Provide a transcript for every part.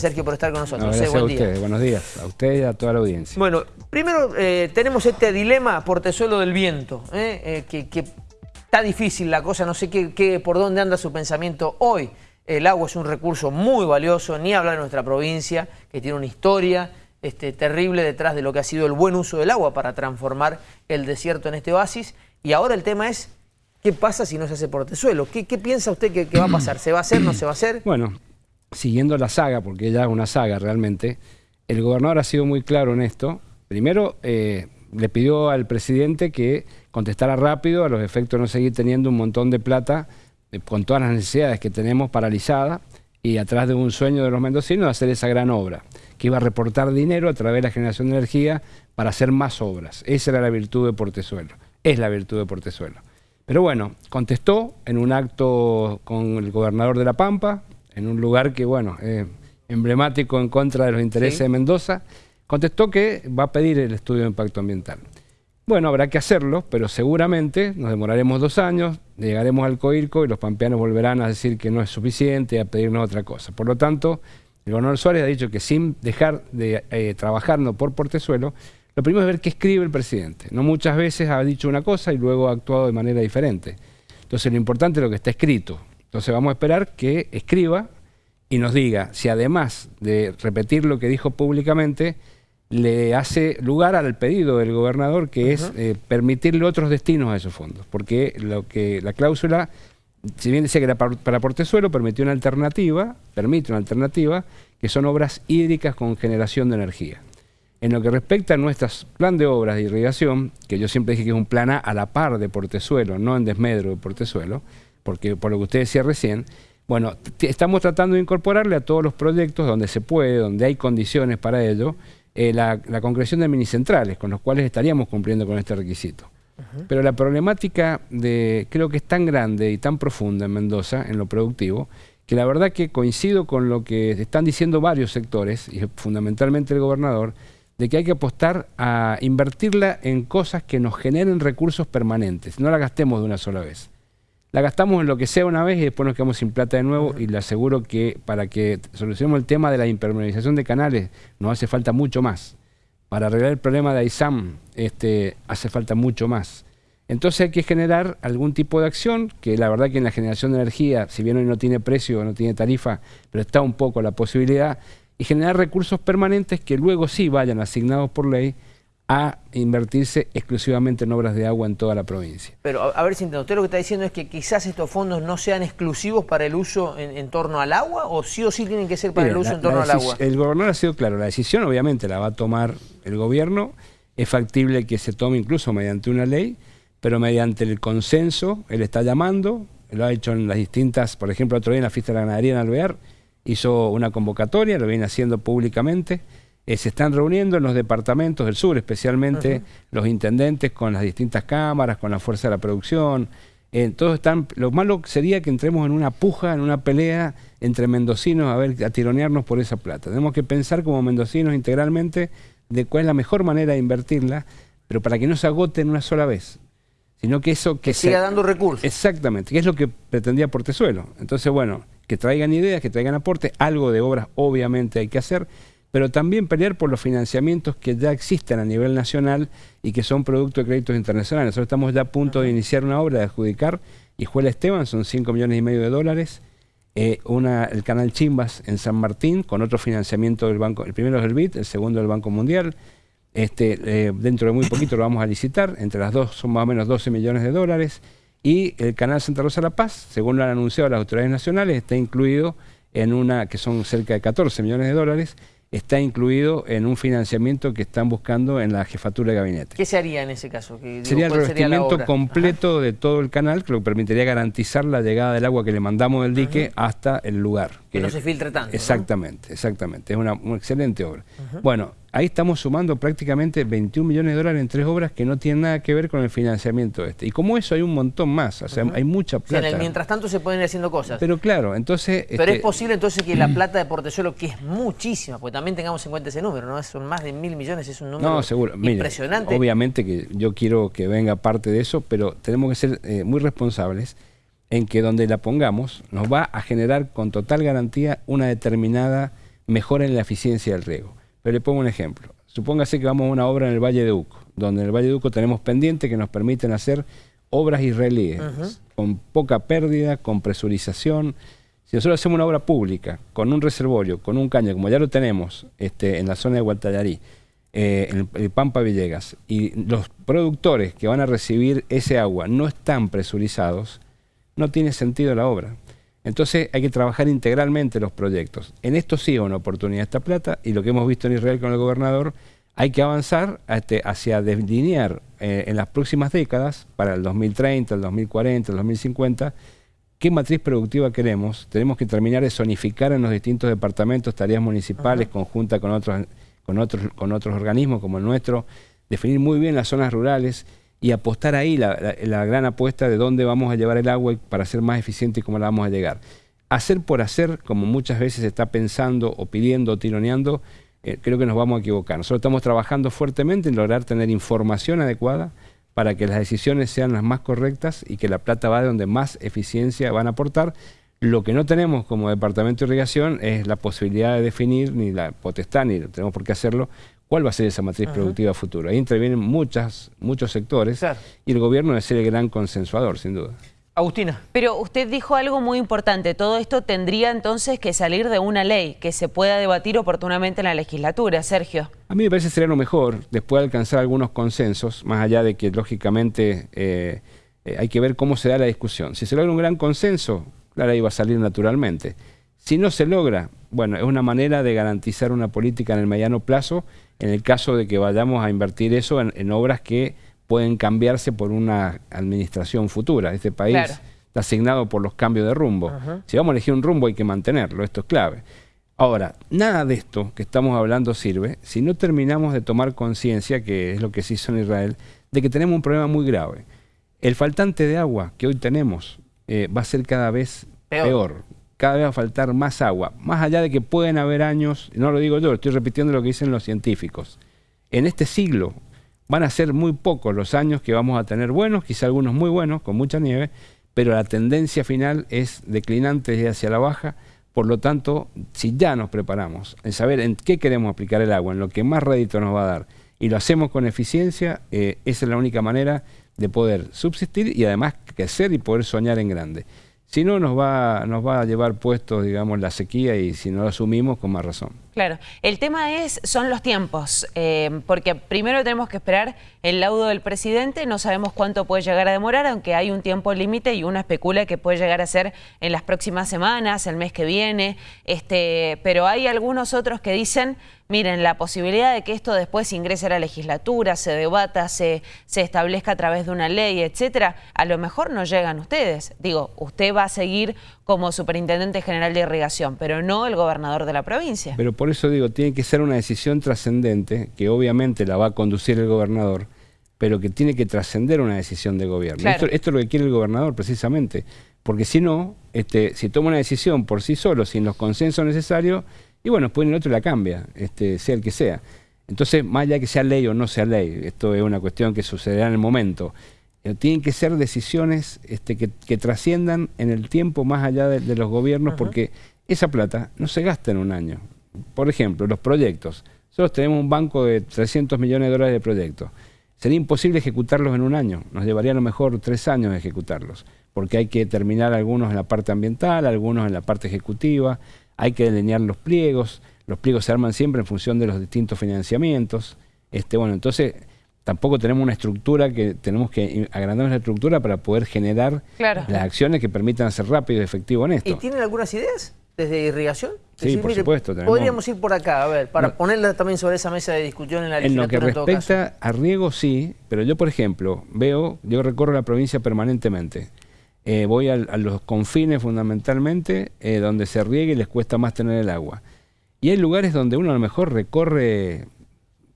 Sergio, por estar con nosotros. No, gracias buen a día. ustedes, buenos días, a ustedes y a toda la audiencia. Bueno, primero eh, tenemos este dilema portezuelo del viento, ¿eh? Eh, que, que está difícil la cosa, no sé qué, qué- por dónde anda su pensamiento hoy. El agua es un recurso muy valioso, ni hablar de nuestra provincia, que tiene una historia este, terrible detrás de lo que ha sido el buen uso del agua para transformar el desierto en este oasis. Y ahora el tema es, ¿qué pasa si no se hace portezuelo? ¿Qué, qué piensa usted que, que va a pasar? ¿Se va a hacer, no se va a hacer? Bueno, siguiendo la saga, porque ya es una saga realmente, el gobernador ha sido muy claro en esto. Primero, eh, le pidió al presidente que contestara rápido a los efectos de no seguir teniendo un montón de plata eh, con todas las necesidades que tenemos paralizadas y atrás de un sueño de los mendocinos de hacer esa gran obra, que iba a reportar dinero a través de la generación de energía para hacer más obras. Esa era la virtud de Portezuelo, es la virtud de Portezuelo. Pero bueno, contestó en un acto con el gobernador de La Pampa, en un lugar que, bueno, es emblemático en contra de los intereses Sí. de Mendoza, contestó que va a pedir el estudio de impacto ambiental. Bueno, habrá que hacerlo, pero seguramente nos demoraremos dos años, llegaremos al COIRCO y los pampeanos volverán a decir que no es suficiente y a pedirnos otra cosa. Por lo tanto, el gobernador Suárez ha dicho que sin dejar de eh, trabajarnos por Portezuelo, lo primero es ver qué escribe el presidente. No muchas veces ha dicho una cosa y luego ha actuado de manera diferente. Entonces lo importante es lo que está escrito. Entonces vamos a esperar que escriba y nos diga si además de repetir lo que dijo públicamente, le hace lugar al pedido del gobernador que es eh, permitirle otros destinos a esos fondos. Porque lo que la cláusula, si bien decía que era para, para Portezuelo, permitió una alternativa, permite una alternativa, que son obras hídricas con generación de energía. En lo que respecta a nuestro plan de obras de irrigación, que yo siempre dije que es un plan A a la par de Portezuelo, no en desmedro de Portezuelo, porque por lo que usted decía recién, bueno, estamos tratando de incorporarle a todos los proyectos donde se puede, donde hay condiciones para ello, eh, la, la concreción de minicentrales, con los cuales estaríamos cumpliendo con este requisito. Pero la problemática de, creo que es tan grande y tan profunda en Mendoza, en lo productivo, que la verdad que coincido con lo que están diciendo varios sectores, y fundamentalmente el gobernador, de que hay que apostar a invertirla en cosas que nos generen recursos permanentes, no la gastemos de una sola vez. La gastamos en lo que sea una vez y después nos quedamos sin plata de nuevo y le aseguro que para que solucionemos el tema de la impermeabilización de canales nos hace falta mucho más. Para arreglar el problema de AISAM este, hace falta mucho más. Entonces hay que generar algún tipo de acción, que la verdad que en la generación de energía, si bien hoy no tiene precio, no tiene tarifa, pero está un poco la posibilidad, y generar recursos permanentes que luego sí vayan asignados por ley a invertirse exclusivamente en obras de agua en toda la provincia. Pero a, a ver si entiendo, usted lo que está diciendo es que quizás estos fondos no sean exclusivos para el uso en, en torno al agua o sí o sí tienen que ser para el uso la- en torno al agua. El gobernador ha sido claro, la decisión obviamente la va a tomar el gobierno, es factible que se tome incluso mediante una ley, pero mediante el consenso, él está llamando, lo ha hecho en las distintas, por ejemplo, otro día en la fiesta de la ganadería en Alvear, hizo una convocatoria, lo viene haciendo públicamente, eh, se están reuniendo en los departamentos del sur, especialmente los intendentes con las distintas cámaras, con la fuerza de la producción, eh, todos están, lo malo sería que entremos en una puja, en una pelea entre mendocinos a ver, a tironearnos por esa plata. Tenemos que pensar como mendocinos integralmente de cuál es la mejor manera de invertirla, pero para que no se agote en una sola vez, sino que eso que, que se- siga dando recursos. Exactamente, que es lo que pretendía Portezuelo. Entonces, bueno, que traigan ideas, que traigan aportes, algo de obras obviamente hay que hacer, pero también pelear por los financiamientos que ya existen a nivel nacional y que son producto de créditos internacionales. Nosotros estamos ya a punto de iniciar una obra de adjudicar, Hijuela Esteban, son 5 millones y medio de dólares, eh, una, el canal Chimbas en San Martín, con otro financiamiento del banco, el primero es el BID, el segundo del Banco Mundial, este, eh, dentro de muy poquito lo vamos a licitar, entre las dos son más o menos 12 millones de dólares, y el canal Santa Rosa La Paz, según lo han anunciado las autoridades nacionales, está incluido en una, que son cerca de 14 millones de dólares, está incluido en un financiamiento que están buscando en la jefatura de gabinete. ¿Qué se haría en ese caso? Digo, Sería el ¿cuál sería la revestimiento completo de todo el canal, que lo que permitiría garantizar la llegada del agua que le mandamos del dique hasta el lugar. Que no se filtre tanto, ¿no? Exactamente, exactamente. Es una, una excelente obra. Bueno, ahí estamos sumando prácticamente 21 millones de dólares en tres obras que no tienen nada que ver con el financiamiento este. Y como eso hay un montón más, o sea, hay mucha O sea, en plata. el mientras tanto se pueden ir haciendo cosas. Pero, Pero claro, entonces... es este, posible entonces que la plata de Portezuelo, que es muchísima, porque también tengamos en cuenta ese número, ¿no? Son más de mil millones, es un número No, seguro. Mire, impresionante. obviamente que yo quiero que venga parte de eso, pero tenemos que ser eh, muy responsables en que donde la pongamos nos va a generar con total garantía una determinada mejoren la eficiencia del riego. Pero le pongo un ejemplo. Supóngase que vamos a una obra en el Valle de Uco, donde en el Valle de Uco tenemos pendientes que nos permiten hacer obras israelíes, con poca pérdida, con presurización. Si nosotros hacemos una obra pública, con un reservorio, con un caño, como ya lo tenemos este, en la zona de Guatallarí, eh, en el, Pampa Villegas, y los productores que van a recibir ese agua no están presurizados, no tiene sentido la obra. Entonces hay que trabajar integralmente los proyectos. En esto sí hay una oportunidad esta plata y lo que hemos visto en Israel con el gobernador, hay que avanzar este, hacia delinear eh, en las próximas décadas, para el 2030, el 2040, el 2050, qué matriz productiva queremos. Tenemos que terminar de zonificar en los distintos departamentos tareas municipales, conjunta con otros, con, otros, con otros organismos como el nuestro, definir muy bien las zonas rurales y apostar ahí la, gran apuesta de dónde vamos a llevar el agua para ser más eficiente y cómo la vamos a llegar. Hacer por hacer, como muchas veces se está pensando o pidiendo o tironeando, eh, creo que nos vamos a equivocar. Nosotros estamos trabajando fuertemente en lograr tener información adecuada para que las decisiones sean las más correctas y que la plata va de donde más eficiencia van a aportar. Lo que no tenemos como Departamento de Irrigación es la posibilidad de definir, ni la potestad, ni tenemos por qué hacerlo, cuál va a ser esa matriz productiva futura. Ahí intervienen muchas, muchos sectores y el gobierno debe ser el gran consensuador, sin duda. Agustina. Pero usted dijo algo muy importante, todo esto tendría entonces que salir de una ley que se pueda debatir oportunamente en la legislatura, Sergio. A mí me parece sería lo mejor, después de alcanzar algunos consensos, más allá de que lógicamente eh, eh, hay que ver cómo se da la discusión. Si se logra un gran consenso, la ley va a salir naturalmente. Si no se logra, bueno, es una manera de garantizar una política en el mediano plazo en el caso de que vayamos a invertir eso en, obras que pueden cambiarse por una administración futura. Este país está asignado por los cambios de rumbo. Si vamos a elegir un rumbo hay que mantenerlo, esto es clave. Ahora, nada de esto que estamos hablando sirve si no terminamos de tomar conciencia, que es lo que se hizo en Israel, de que tenemos un problema muy grave. El faltante de agua que hoy tenemos eh, va a ser cada vez peor cada vez va a faltar más agua, más allá de que pueden haber años, no lo digo yo, estoy repitiendo lo que dicen los científicos, en este siglo van a ser muy pocos los años que vamos a tener buenos, quizá algunos muy buenos, con mucha nieve, pero la tendencia final es declinante y hacia la baja, por lo tanto, si ya nos preparamos en saber en qué queremos aplicar el agua, en lo que más rédito nos va a dar, y lo hacemos con eficiencia, eh, esa es la única manera de poder subsistir y además crecer y poder soñar en grande. Si no, nos va, nos va a llevar puesto, digamos, la sequía y si no lo asumimos, con más razón. Claro, el tema es, son los tiempos, eh, porque primero tenemos que esperar el laudo del presidente, no sabemos cuánto puede llegar a demorar, aunque hay un tiempo límite y uno especula que puede llegar a ser en las próximas semanas, el mes que viene, este, pero hay algunos otros que dicen, miren, la posibilidad de que esto después ingrese a la legislatura, se debata, se, se establezca a través de una ley, etcétera, a lo mejor no llegan ustedes. Digo, usted va a seguir como superintendente general de irrigación, pero no el gobernador de la provincia. Pero por eso digo, tiene que ser una decisión trascendente, que obviamente la va a conducir el gobernador, pero que tiene que trascender una decisión de gobierno. Esto, es lo que quiere el gobernador precisamente, porque si no, este, si toma una decisión por sí solo, sin los consensos necesarios, y bueno, después el otro la cambia, este, sea el que sea. Entonces, más allá de que sea ley o no sea ley, esto es una cuestión que sucederá en el momento, eh, tienen que ser decisiones este, que, trasciendan en el tiempo más allá de, los gobiernos, porque esa plata no se gasta en un año. Por ejemplo, los proyectos. Nosotros tenemos un banco de 300 millones de dólares de proyectos. Sería imposible ejecutarlos en un año. Nos llevaría a lo mejor tres años ejecutarlos, porque hay que terminar algunos en la parte ambiental, algunos en la parte ejecutiva, hay que delinear los pliegos. Los pliegos se arman siempre en función de los distintos financiamientos. Este, bueno, entonces tampoco tenemos una estructura que tenemos que agrandar la estructura para poder generar las acciones que permitan ser rápido y efectivo en esto. ¿Y tienen algunas ideas desde irrigación? Sí, por supuesto. Podríamos ir por acá, a ver, para ponerla también sobre esa mesa de discusión en la legislatura. En lo que respecta a riego, sí, pero yo, por ejemplo, veo, yo recorro la provincia permanentemente. Eh, voy a, los confines fundamentalmente, eh, donde se riega y les cuesta más tener el agua. Y hay lugares donde uno a lo mejor recorre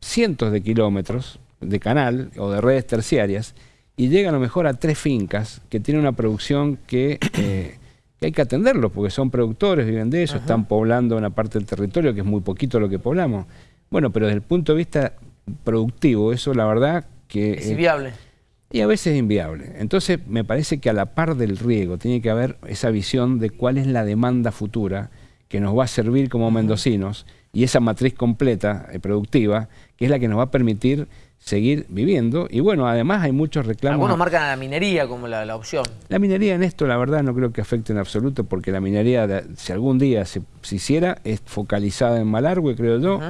cientos de kilómetros de canal o de redes terciarias y llega a lo mejor a tres fincas que tienen una producción que, eh, hay que atenderlo porque son productores, viven de eso, están poblando una parte del territorio que es muy poquito lo que poblamos. Bueno, pero desde el punto de vista productivo, eso la verdad que... Es inviable. Y a veces es inviable. Entonces me parece que a la par del riego tiene que haber esa visión de cuál es la demanda futura que nos va a servir como mendocinos y esa matriz completa eh, productiva, que es la que nos va a permitir seguir viviendo. Y bueno, además hay muchos reclamos. Algunos marcan a la minería como la, opción. La minería en esto, la verdad, no creo que afecte en absoluto, porque la minería, si algún día se, hiciera, es focalizada en Malargüe, creo yo,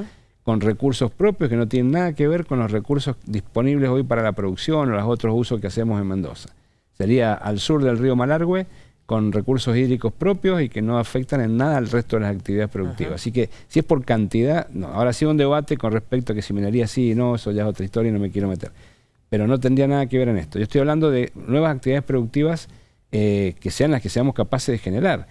con recursos propios que no tienen nada que ver con los recursos disponibles hoy para la producción o los otros usos que hacemos en Mendoza. Sería al sur del río Malargüe con recursos hídricos propios y que no afectan en nada al resto de las actividades productivas. Así que si es por cantidad, no. Ahora sí un debate con respecto a que si minería sí y no, eso ya es otra historia y no me quiero meter. Pero no tendría nada que ver en esto. Yo estoy hablando de nuevas actividades productivas eh, que sean las que seamos capaces de generar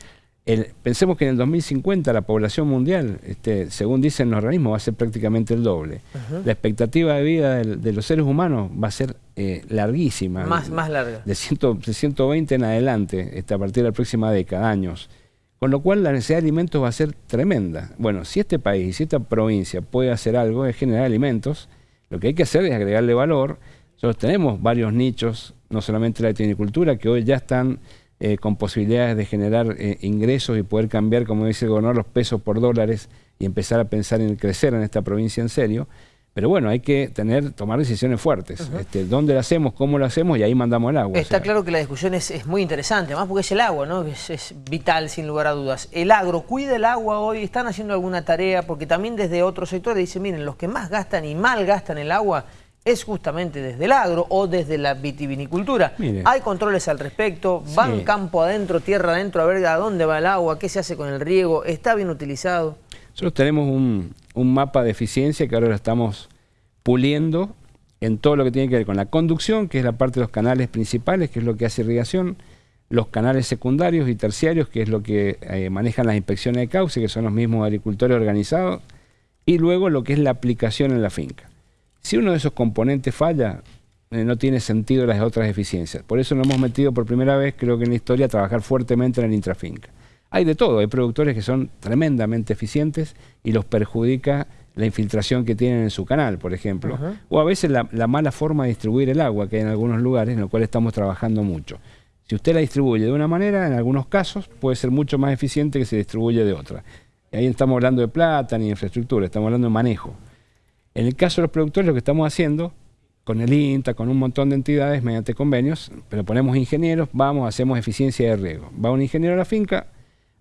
pensemos que en el 2050 la población mundial, este, según dicen los organismos, va a ser prácticamente el doble. La expectativa de vida de, los seres humanos va a ser eh, larguísima. Más, más larga. De, 120 en adelante, este, a partir de la próxima década, años. Con lo cual la necesidad de alimentos va a ser tremenda. Bueno, si este país, y si esta provincia puede hacer algo, es generar alimentos, lo que hay que hacer es agregarle valor. Nosotros tenemos varios nichos, no solamente la etinicultura, que hoy ya están eh, con posibilidades de generar eh, ingresos y poder cambiar, como dice el gobernador, los pesos por dólares y empezar a pensar en crecer en esta provincia en serio. Pero bueno, hay que tener, tomar decisiones fuertes. este, ¿Dónde lo hacemos? ¿Cómo lo hacemos? Y ahí mandamos el agua. Está claro que la discusión es, muy interesante, además porque es el agua, ¿no? Es, es, vital, sin lugar a dudas. ¿El agro cuida el agua hoy? ¿Están haciendo alguna tarea? Porque también desde otros sectores dicen, miren, los que más gastan y mal gastan el agua es justamente desde el agro o desde la vitivinicultura. Hay controles al respecto, van campo adentro, tierra adentro, a ver a dónde va el agua, qué se hace con el riego, está bien utilizado. Nosotros tenemos un, mapa de eficiencia que ahora lo estamos puliendo en todo lo que tiene que ver con la conducción, que es la parte de los canales principales, que es lo que hace irrigación, los canales secundarios y terciarios, que es lo que eh, manejan las inspecciones de cauce, que son los mismos agricultores organizados, y luego lo que es la aplicación en la finca. Si uno de esos componentes falla, eh, no tiene sentido las otras eficiencias. Por eso nos hemos metido por primera vez, creo que en la historia, a trabajar fuertemente en el intrafinca. Hay de todo, hay productores que son tremendamente eficientes y los perjudica la infiltración que tienen en su canal, por ejemplo, o a veces la, mala forma de distribuir el agua que hay en algunos lugares en los cuales estamos trabajando mucho. Si usted la distribuye de una manera, en algunos casos puede ser mucho más eficiente que si distribuye de otra. Y ahí estamos hablando de plata ni infraestructura, estamos hablando de manejo. En el caso de los productores, lo que estamos haciendo con el INTA, con un montón de entidades mediante convenios, pero ponemos ingenieros, vamos, hacemos eficiencia de riego. Va un ingeniero a la finca,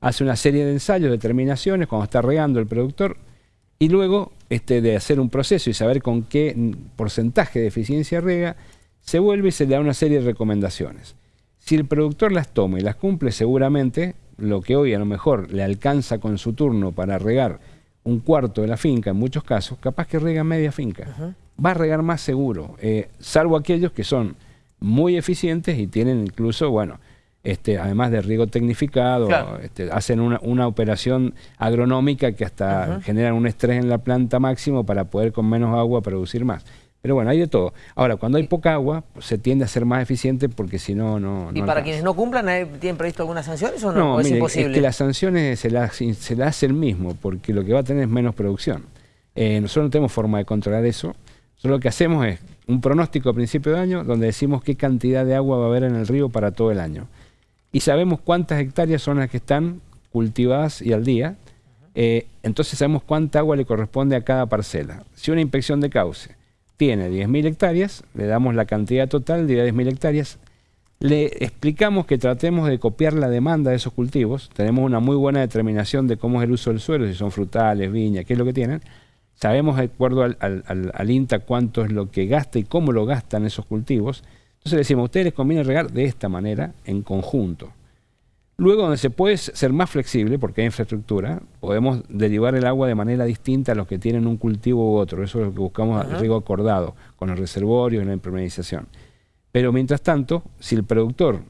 hace una serie de ensayos, determinaciones, cuando está regando el productor, y luego este, de hacer un proceso y saber con qué porcentaje de eficiencia riega, se vuelve y se le da una serie de recomendaciones. Si el productor las toma y las cumple, seguramente lo que hoy a lo mejor le alcanza con su turno para regar un cuarto de la finca, en muchos casos, capaz que riega media finca. Va a regar más seguro, eh, salvo aquellos que son muy eficientes y tienen incluso, bueno, este, además de riego tecnificado, este, hacen una, operación agronómica que hasta generan un estrés en la planta máximo para poder con menos agua producir más. Pero bueno, hay de todo. Ahora, cuando hay poca agua, se tiende a ser más eficiente porque si no, no... ¿Y para quienes no cumplan, tienen previsto algunas sanciones o no? es imposible? es que las sanciones se las, se hace el mismo, porque lo que va a tener es menos producción. Eh, nosotros no tenemos forma de controlar eso. Nosotros lo que hacemos es un pronóstico a principio de año donde decimos qué cantidad de agua va a haber en el río para todo el año. Y sabemos cuántas hectáreas son las que están cultivadas y al día. Eh, entonces sabemos cuánta agua le corresponde a cada parcela. Si una inspección de cauce tiene 10.000 hectáreas, le damos la cantidad total de 10.000 hectáreas, le explicamos que tratemos de copiar la demanda de esos cultivos, tenemos una muy buena determinación de cómo es el uso del suelo, si son frutales, viña, qué es lo que tienen, sabemos de acuerdo al, al, INTA cuánto es lo que gasta y cómo lo gastan esos cultivos, entonces le decimos, a ustedes les conviene regar de esta manera, en conjunto. Luego, donde se puede ser más flexible, porque hay infraestructura, podemos derivar el agua de manera distinta a los que tienen un cultivo u otro. Eso es lo que buscamos, el riego acordado, con el reservorio y la impermeabilización. Pero mientras tanto, si el productor,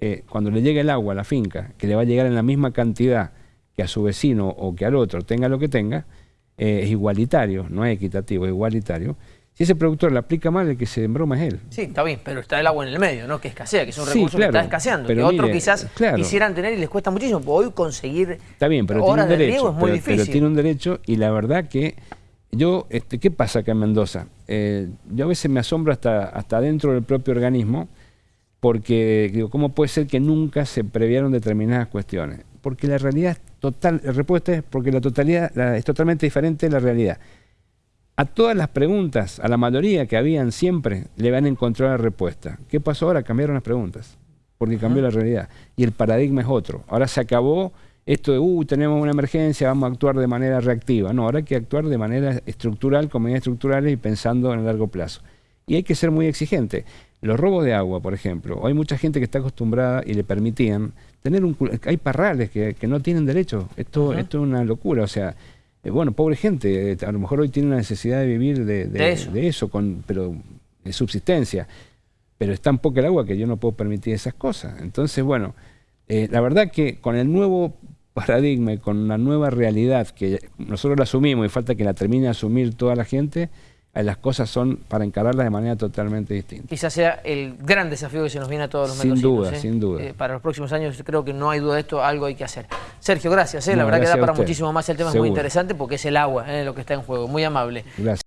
eh, cuando le llega el agua a la finca, que le va a llegar en la misma cantidad que a su vecino o que al otro, tenga lo que tenga, eh, es igualitario, no es equitativo, es igualitario, si ese productor le aplica mal, el que se embroma es él. Sí, está bien, pero está el agua en el medio, ¿no? Que escasea, que es un recurso que está escaseando. Pero que otros quizás quisieran tener y les cuesta muchísimo. Hoy conseguir está bien, pero tiene un derecho, es muy difícil. Pero tiene un derecho y la verdad que yo, este, ¿qué pasa acá en Mendoza? Eh, yo a veces me asombro hasta, hasta dentro del propio organismo porque digo, ¿cómo puede ser que nunca se previeron determinadas cuestiones? porque la realidad es total, la respuesta es porque la totalidad la- es totalmente diferente de la realidad. A todas las preguntas, a la mayoría que habían siempre, le van a encontrar la respuesta. ¿Qué pasó ahora? Cambiaron las preguntas, porque cambió la realidad. Y el paradigma es otro. Ahora se acabó esto de, uh, tenemos una emergencia, vamos a actuar de manera reactiva. No, ahora hay que actuar de manera estructural, con medidas estructurales y pensando en el largo plazo. Y hay que ser muy exigente. Los robos de agua, por ejemplo, hay mucha gente que está acostumbrada y le permitían tener un... Hay parrales que, que no tienen derecho. Esto, esto es una locura. O sea, eh, bueno, pobre gente, eh, a lo mejor hoy tiene una necesidad de vivir de, de- De eso. de eso, con, pero de subsistencia. Pero es tan poca el agua que yo no puedo permitir esas cosas. Entonces, bueno, eh, la verdad que con el nuevo paradigma y con la nueva realidad que nosotros la asumimos y falta que la termine de asumir toda la gente, las cosas son para encararlas de manera totalmente distinta. Quizás sea el gran desafío que se nos viene a todos los Sin duda, ¿eh? sin duda. Eh, para los próximos años creo que no hay duda de esto, algo hay que hacer. Sergio, gracias. ¿eh? la No, verdad que da para muchísimo más. El tema es muy interesante porque es el agua ¿eh? lo que está en juego. Muy amable. Gracias.